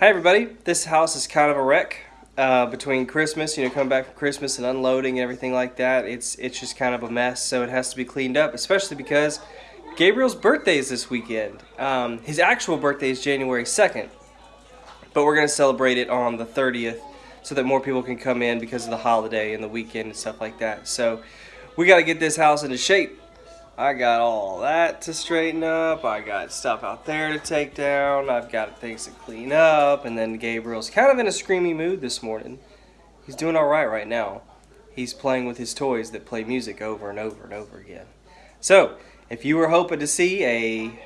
Hi everybody, this house is kind of a wreck. Uh, between Christmas, you know, coming back from Christmas and unloading and everything like that, it's it's just kind of a mess. So it has to be cleaned up, especially because Gabriel's birthday is this weekend. Um, his actual birthday is January second, but we're gonna celebrate it on the thirtieth, so that more people can come in because of the holiday and the weekend and stuff like that. So we got to get this house into shape. I got all that to straighten up. I got stuff out there to take down. I've got things to clean up. And then Gabriel's kind of in a screamy mood this morning. He's doing all right right now. He's playing with his toys that play music over and over and over again. So, if you were hoping to see a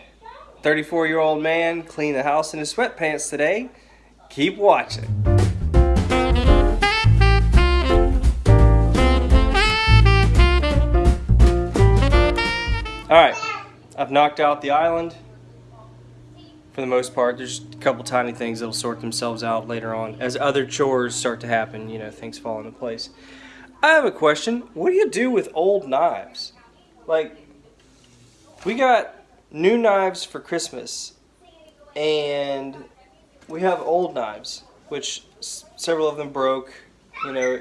34 year old man clean the house in his sweatpants today, keep watching. Alright, I've knocked out the island for the most part. There's a couple tiny things that'll sort themselves out later on. As other chores start to happen, you know, things fall into place. I have a question. What do you do with old knives? Like, we got new knives for Christmas, and we have old knives, which several of them broke. You know,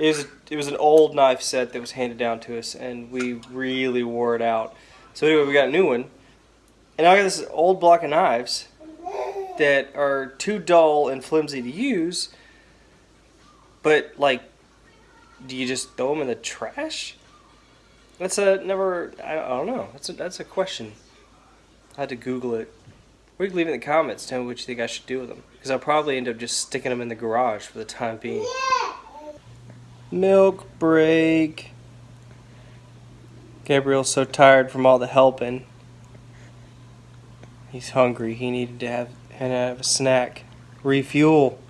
it was, it was an old knife set that was handed down to us, and we really wore it out. So anyway, we got a new one. And now I got this old block of knives that are too dull and flimsy to use. But, like, do you just throw them in the trash? That's a never, I, I don't know. That's a, that's a question. I had to Google it. You can leave it in the comments, tell me what you think I should do with them. Because I'll probably end up just sticking them in the garage for the time being. Milk break. Gabriel's so tired from all the helping. He's hungry. He needed to have, and have a snack. Refuel.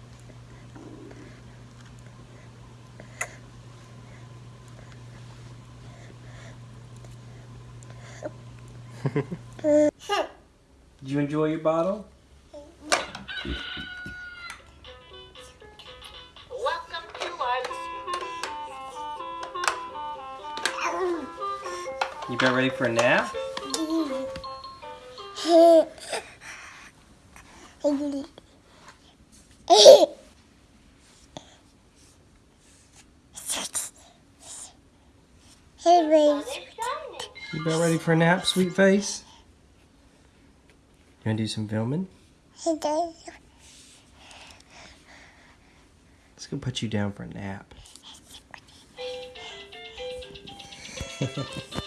Did you enjoy your bottle? Ready for a nap? You about ready for a nap, sweet face? You wanna do some filming? Let's go put you down for a nap.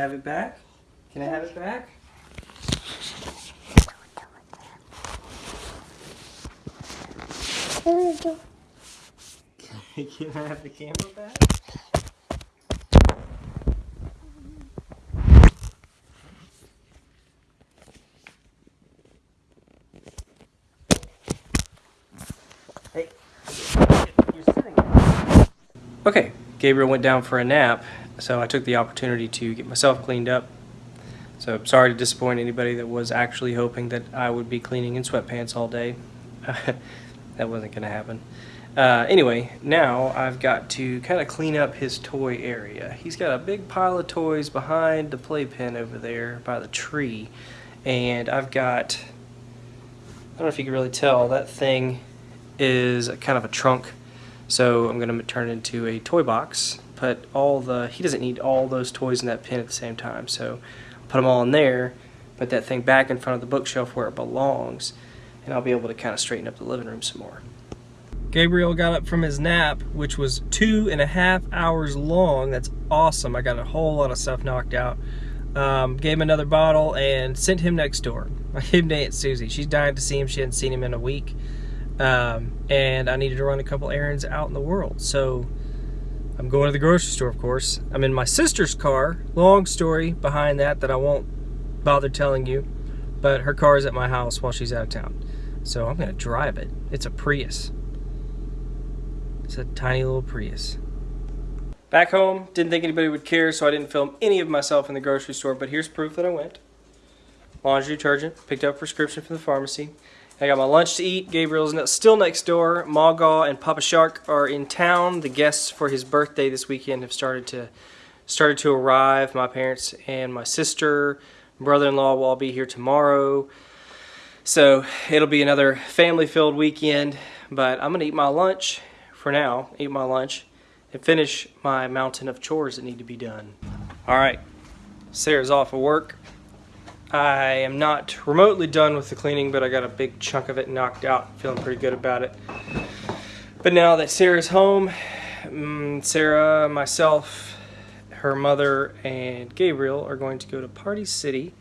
have it back? Can I have it back? Can I have the camera back? Hey, Okay, Gabriel went down for a nap, so I took the opportunity to get myself cleaned up. So sorry to disappoint anybody that was actually hoping that I would be cleaning in sweatpants all day. that wasn't going to happen. Uh, anyway, now I've got to kind of clean up his toy area. He's got a big pile of toys behind the playpen over there by the tree. And I've got, I don't know if you can really tell, that thing is kind of a trunk. So I'm going to turn it into a toy box. Put all the, he doesn't need all those toys in that pen at the same time. So put them all in there, put that thing back in front of the bookshelf where it belongs. And I'll be able to kind of straighten up the living room some more. Gabriel got up from his nap, which was two and a half hours long. That's awesome. I got a whole lot of stuff knocked out. Um, gave him another bottle and sent him next door. Gave him to Aunt Susie. She's dying to see him. She hadn't seen him in a week. Um, and I needed to run a couple errands out in the world. So I'm going to the grocery store, of course. I'm in my sister's car. Long story behind that that I won't bother telling you. But her car is at my house while she's out of town. So I'm going to drive it. It's a Prius. It's a tiny little Prius. Back home, didn't think anybody would care, so I didn't film any of myself in the grocery store, but here's proof that I went. Laundry detergent, picked up prescription from the pharmacy. I got my lunch to eat. Gabriel's still next door. Maga and Papa Shark are in town. The guests for his birthday this weekend have started to started to arrive. My parents and my sister, brother-in-law will all be here tomorrow. So it'll be another family-filled weekend. But I'm gonna eat my lunch for now. Eat my lunch and finish my mountain of chores that need to be done. All right, Sarah's off of work. I am not remotely done with the cleaning, but I got a big chunk of it knocked out. Feeling pretty good about it. But now that Sarah's home, mm, Sarah, myself, her mother, and Gabriel are going to go to Party City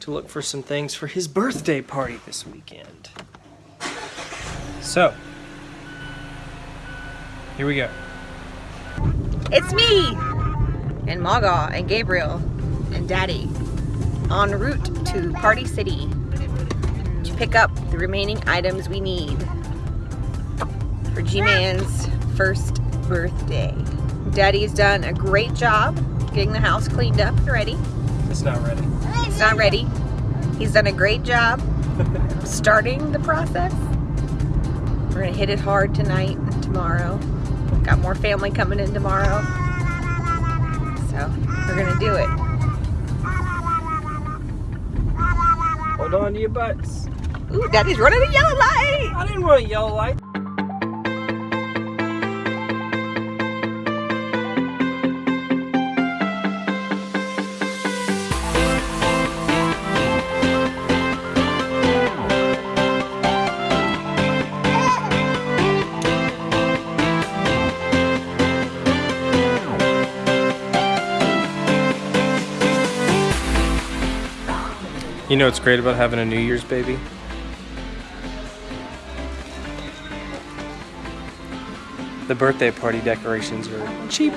to look for some things for his birthday party this weekend. So, here we go. It's me and Maga and Gabriel and Daddy en route to Party City to pick up the remaining items we need for G-Man's first birthday. Daddy's done a great job getting the house cleaned up and ready. It's not ready. It's not ready. He's done a great job starting the process. We're gonna hit it hard tonight and tomorrow. Got more family coming in tomorrow. So we're gonna do it. Hold on to your butts. Ooh, Daddy's running a yellow light. I didn't want a yellow light. You know what's great about having a New Year's baby? The birthday party decorations are cheap.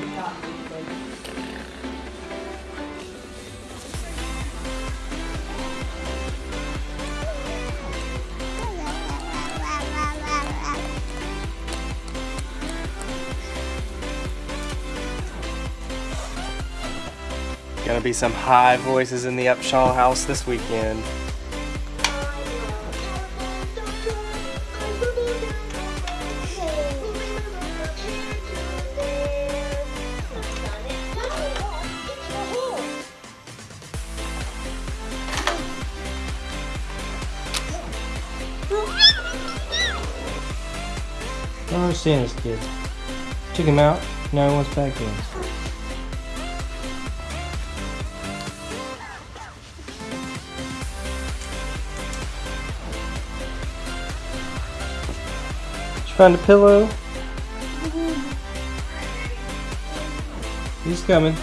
Gonna be some high voices in the Upshaw house this weekend. I don't understand this kid. Took him out, now he wants back in. Did you find a pillow? He's coming.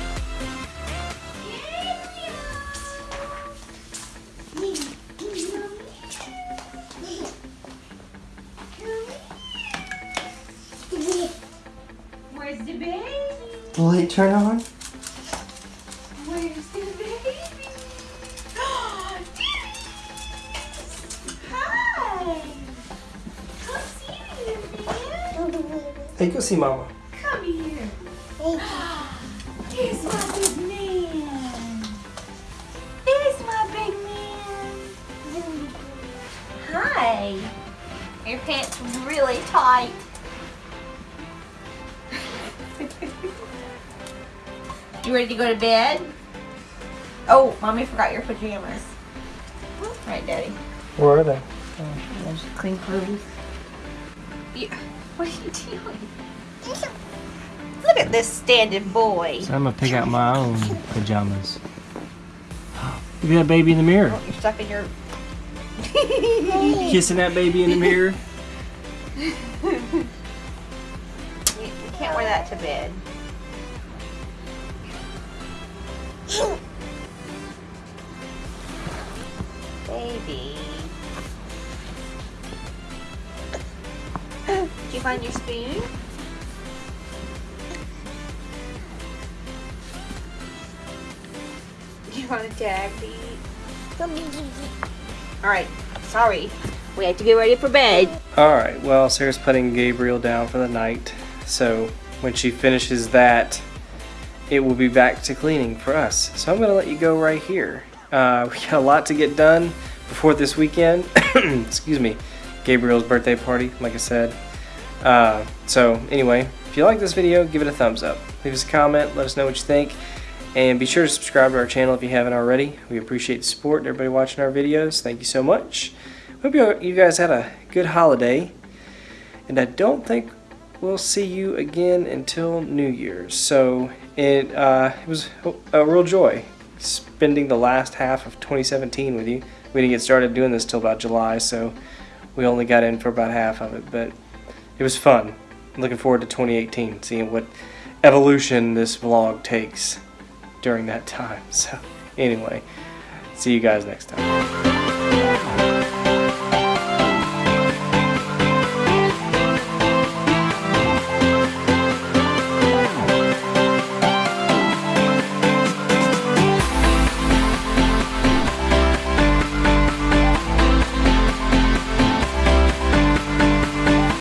Where's the baby? Light turn on? Hey, go see mama. Come here. Here's my big man. Here's my big man. Hi. Your pants really tight. you ready to go to bed? Oh, mommy forgot your pajamas. Right, daddy. Where are they? There's clean clothes. Yeah. What are you doing? Look at this standing boy. So I'm gonna pick out my own pajamas. Look at that baby in the mirror. Oh, you're stuck in your. Kissing that baby in the mirror. You, you can't wear that to bed. Baby. Find your spoon? You want a tag to eat? Alright, sorry. We have to get ready for bed. Alright, well, Sarah's putting Gabriel down for the night. So when she finishes that, it will be back to cleaning for us. So I'm going to let you go right here. Uh, we got a lot to get done before this weekend. Excuse me. Gabriel's birthday party, like I said. Uh, so anyway, if you like this video, give it a thumbs up. Leave us a comment, let us know what you think. And be sure to subscribe to our channel if you haven't already. We appreciate the support and everybody watching our videos. Thank you so much. Hope you, guys had a good holiday. And I don't think we'll see you again until New Year's. So it, uh, it was a real joy spending the last half of 2017 with you. We didn't get started doing this till about July, so we only got in for about half of it. But it was fun. looking forward to 2018, seeing what evolution this vlog takes during that time. So anyway, see you guys next time.